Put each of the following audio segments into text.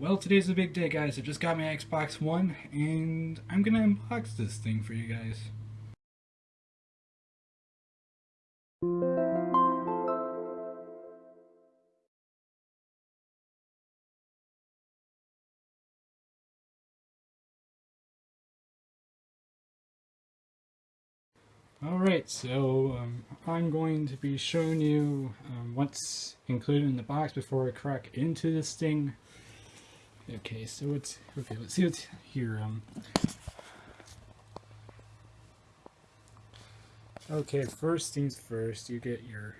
Well, today's a big day, guys. I just got my Xbox One, and I'm gonna unbox this thing for you guys. Alright, so um, I'm going to be showing you um, what's included in the box before I crack into this thing. Okay, so it's okay. Let's see what's here. Um, okay, first things first. You get your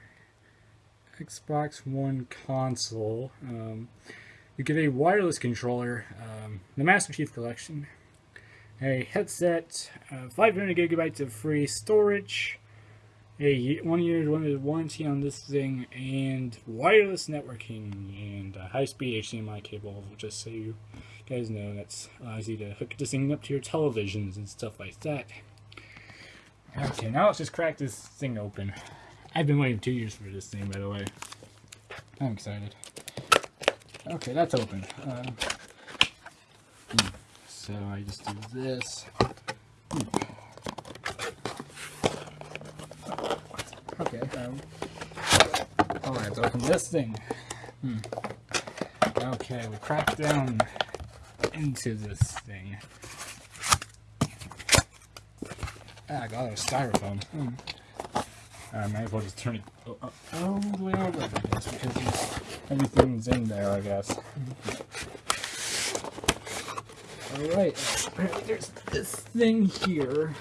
Xbox One console. Um, you get a wireless controller, um, the Master Chief Collection, a headset, uh, 500 gigabytes of free storage, a one year warranty on this thing, and wireless networking and uh, a high speed HDMI cable, just so you guys know that's uh, allows you to hook this thing up to your televisions and stuff like that. Okay, now let's just crack this thing open. I've been waiting two years for this thing, by the way. I'm excited. Okay, that's open. Uh, so I just do this. Okay. Um, all right, let's open this thing. Hmm. Okay, we crack down into this thing. Ah, I got a styrofoam. Hmm. I might as well just turn it oh, all the way over, I guess, because everything's in there, I guess. Alright, there's this thing here.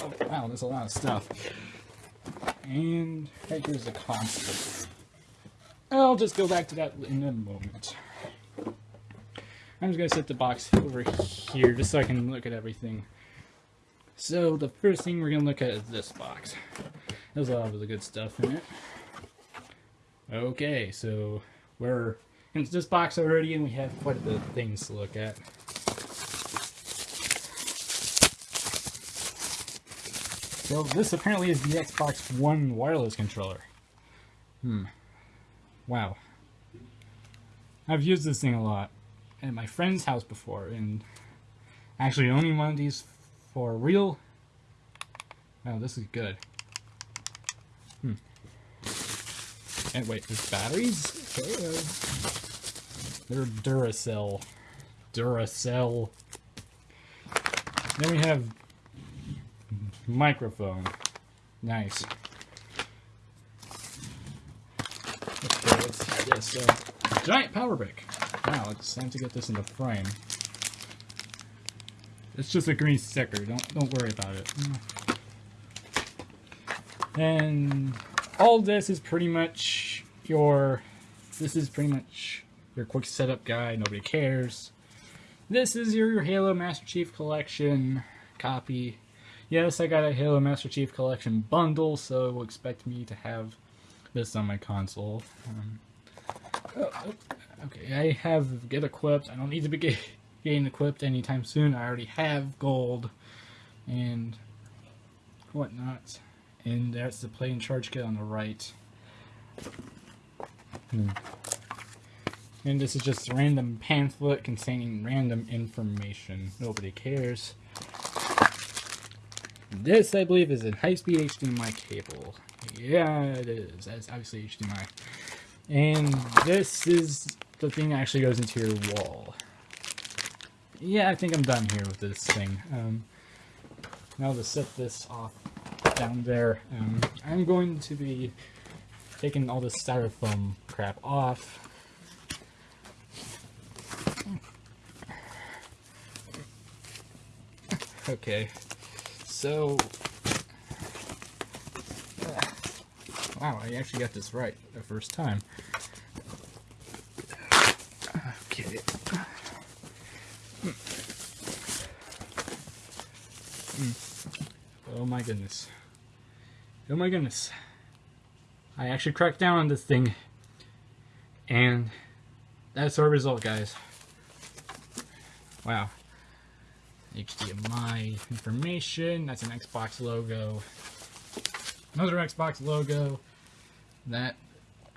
Oh, wow, there's a lot of stuff. And here's the console. I'll just go back to that in a moment. I'm just going to set the box over here just so I can look at everything. So the first thing we're going to look at is this box. There's a lot of the good stuff in it. Okay, so we're into this box already and we have quite a bit of things to look at. So this apparently is the Xbox One wireless controller. Hmm. Wow. I've used this thing a lot at my friend's house before, and actually owning one of these for real. Wow, this is good. Hmm. And wait, there's batteries? They're Duracell. Duracell. Then we have microphone. Nice. Okay, let's see this. Uh, giant power brick. Wow, it's time to get this in the frame. It's just a green sticker. Don't don't worry about it. And all this is pretty much your. This is pretty much your quick setup guide. Nobody cares. This is your Halo Master Chief Collection copy. Yes, I got a Halo Master Chief Collection bundle, so expect me to have this on my console. Um, oh, okay, I have get equipped. I don't need to be get, getting equipped anytime soon. I already have gold and whatnot. And that's the play and charge kit on the right. Hmm. And this is just a random pamphlet containing random information. Nobody cares. This, I believe, is a high-speed HDMI cable. Yeah, it is. That's obviously HDMI. And this is the thing that actually goes into your wall. Yeah, I think I'm done here with this thing. Um, now to set this off down there, um, I'm going to be taking all this styrofoam crap off. Okay, so, uh, wow, I actually got this right the first time. Okay. Oh my goodness. Oh my goodness. I actually cracked down on this thing. And that's our result, guys. Wow. HDMI information. That's an Xbox logo. Another Xbox logo. That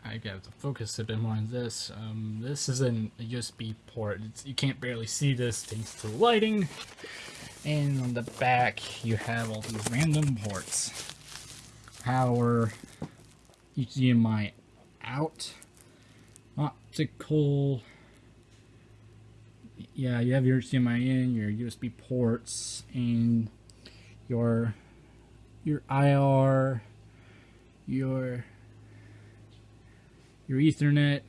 I got to focus a bit more on this. Um, this is an, a USB port. It's, you can't barely see this thanks to the lighting. And on the back, you have all these random ports. Power, HDMI out, optical. Yeah, you have your HDMI in, your USB ports, and your your IR, your your Ethernet,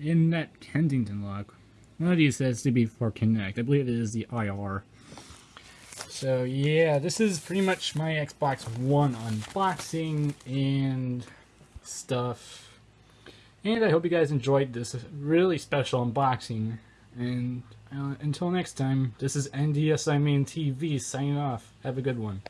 in that Kensington lock. One of these says to be for Kinect. I believe it is the IR. So yeah, this is pretty much my Xbox One unboxing and stuff. And I hope you guys enjoyed this really special unboxing. And uh, until next time, this is NDS I mean TV signing off. Have a good one.